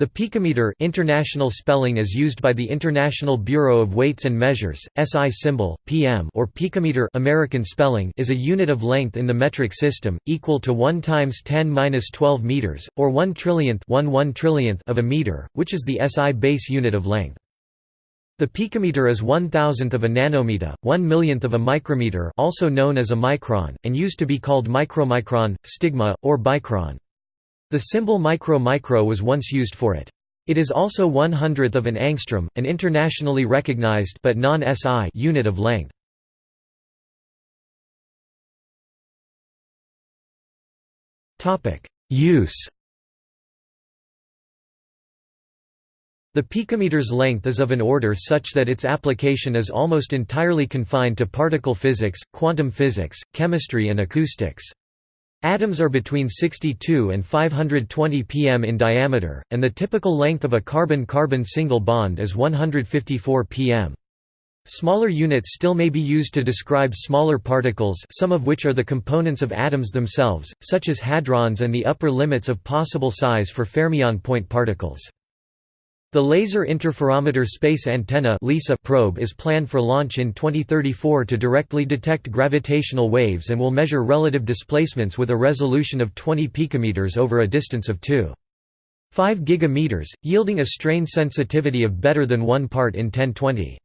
The picometer international spelling is used by the International Bureau of Weights and Measures, SI symbol, PM or picometer American spelling is a unit of length in the metric system, equal to 1 times 10^-12 meters, or 1 trillionth, 1 1 trillionth of a meter, which is the SI base unit of length. The picometer is one thousandth of a nanometer, one millionth of a micrometer also known as a micron, and used to be called micromicron, stigma, or bicron. The symbol micro-micro was once used for it. It is also one hundredth of an angstrom, an internationally recognized but non-SI unit of length. Use. The picometer's length is of an order such that its application is almost entirely confined to particle physics, quantum physics, chemistry and acoustics. Atoms are between 62 and 520 pm in diameter, and the typical length of a carbon-carbon single bond is 154 pm. Smaller units still may be used to describe smaller particles some of which are the components of atoms themselves, such as hadrons and the upper limits of possible size for fermion point particles. The Laser Interferometer Space Antenna (LISA) probe is planned for launch in 2034 to directly detect gravitational waves and will measure relative displacements with a resolution of 20 picometers over a distance of 2.5 gigameters, yielding a strain sensitivity of better than 1 part in 1020.